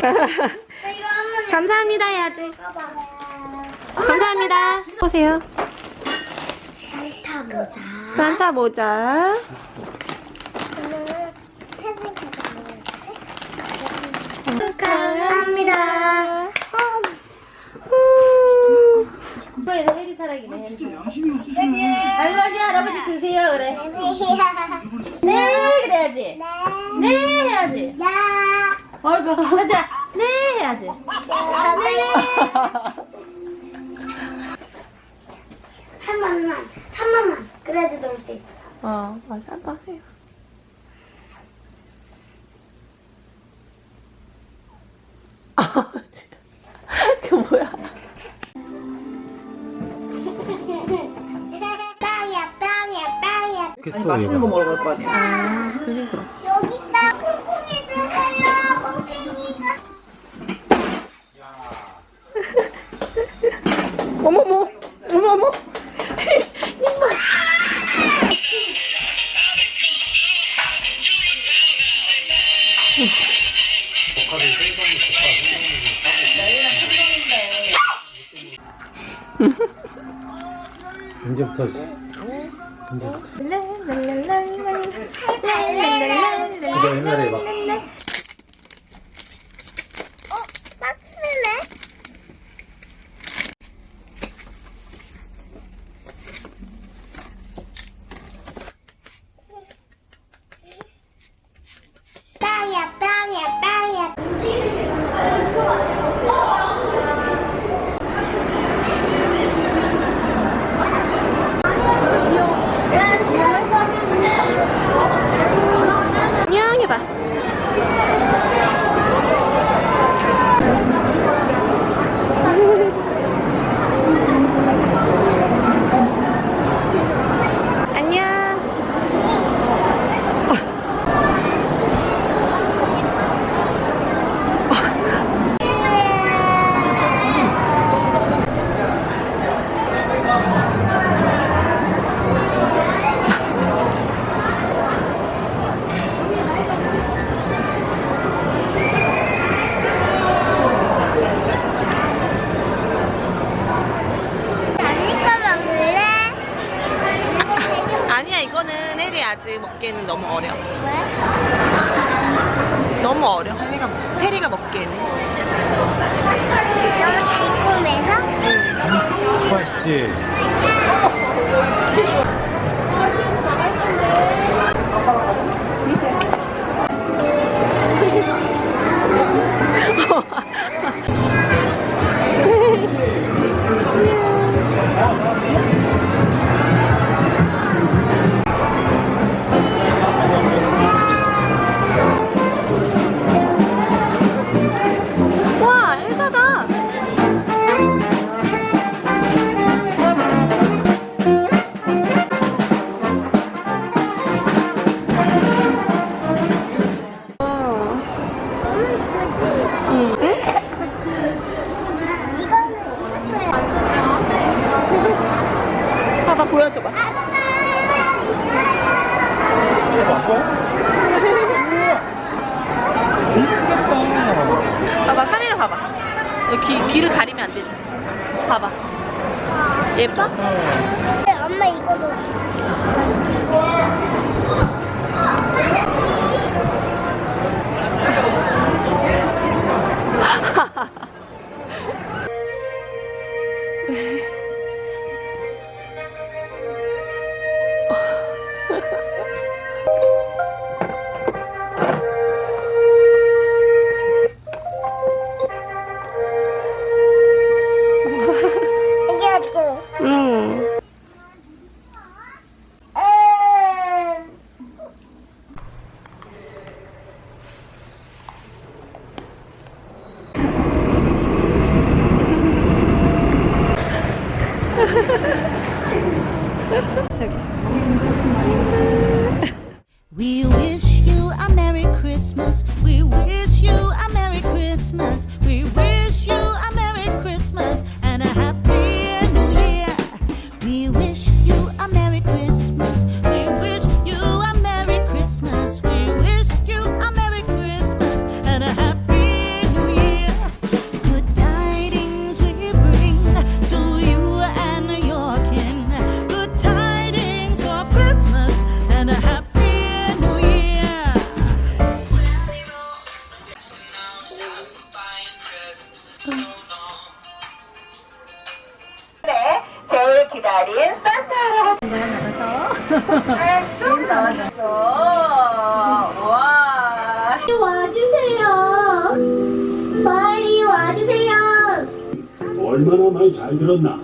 감사합니다 해야지. 봐봐. 감사합니다. 보세요. 산타 모자. 산타 모자. 감사합니다. 사랑이네. 할아버지 드세요 그래. 네 그래야지. 네 해야지. 야. 어이구 하자. 네 해야지. 한 번만, 한 번만. 그래도 놀 수 있어. 어 맞아 한번 해요. 그 뭐야? 빵이야, 빵이야, 빵이야. 아니 맛있는 거 먹으러 갈 거 아니야. 아 그게 그렇지. 여기 언제부터지? 언제부터? 그거 옛날에 막 어, 박스네. 빵이야, 빵이야, 빵이야. 안녕 해봐. 안녕. 언니가 먹을래? 아니야 이거는 혜리 아직 먹기에는 너무 어려. 왜? 너무 어려. 혜리가 먹- 혜리가 먹기에는. 너무 달콤해서? 맛 응? 이거야. 봐봐 보여줘봐. 이거 바꿔? 이쁘겠다. 봐봐 카메라 봐봐. 귀, 귀를 가리면 안 되지. 봐봐. 예뻐? 엄마 이거 도. 와주세요. 빨리 와주세요. 얼마나 많이 잘 들었나?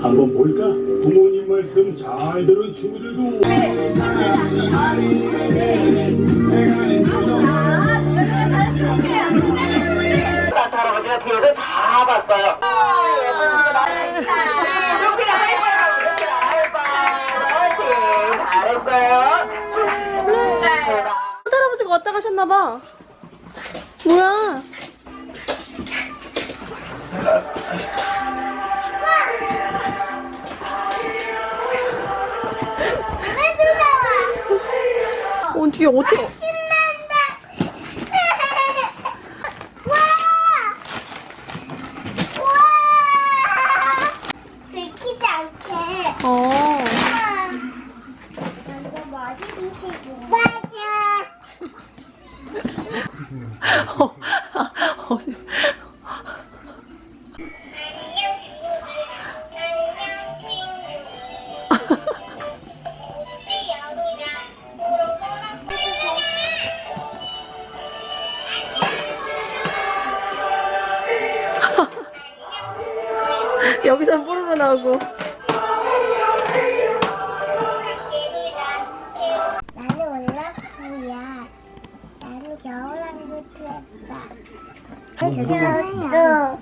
한번 볼까? 부모님 말씀 잘 들은 친구들도 산타 할아버지가 뒤에서 다 봤어요. 할아버지가 왔다 가셨나봐. 뭐야? 어떻게 어떻게? 신난다. 와! 와! 들키지 않게. 어. 먼저 머리 빗고. 맞아. 어, 어색. 여기서 뽀로로 나오고. 이야,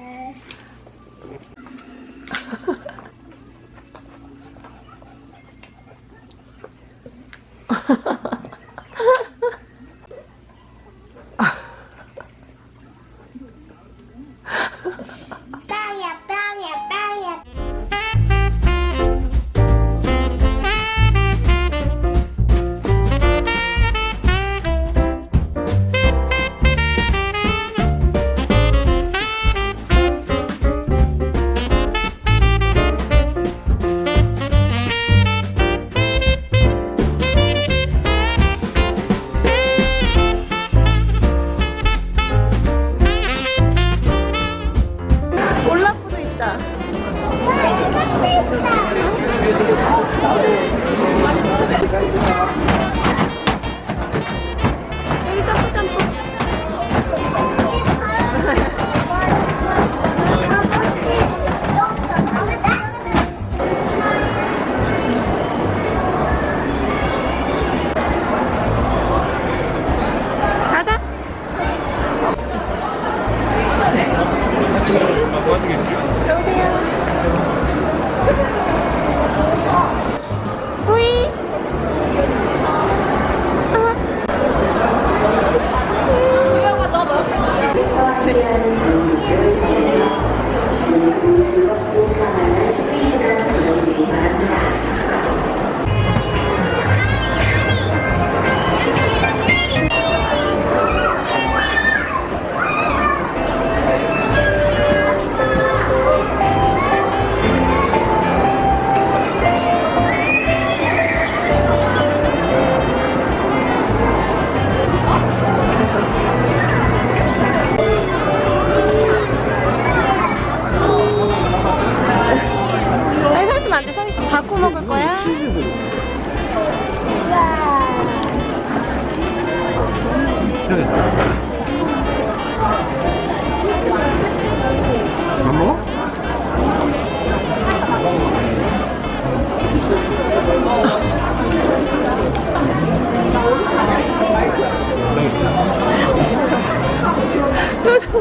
먹어?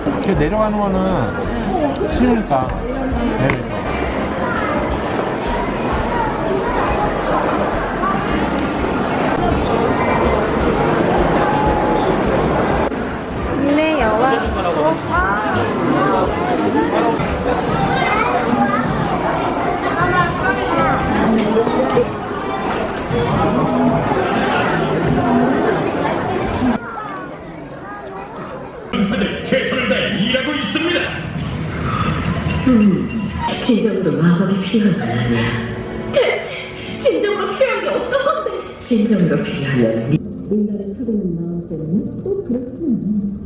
이렇게 내려가는 거는 싫으니까 내리니까. 사들 최선을 다해 일하고 있습니다. 진정으로 마법이 필요한 건 아니야. 대체 진정으로 필요한 게 어떤 건데? 진정으로 필요하면 네 인간의 푸르는 마음 때문에 또 그렇지만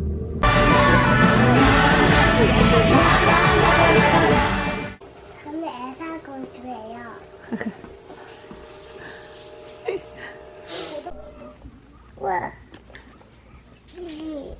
저는 애사공주예요.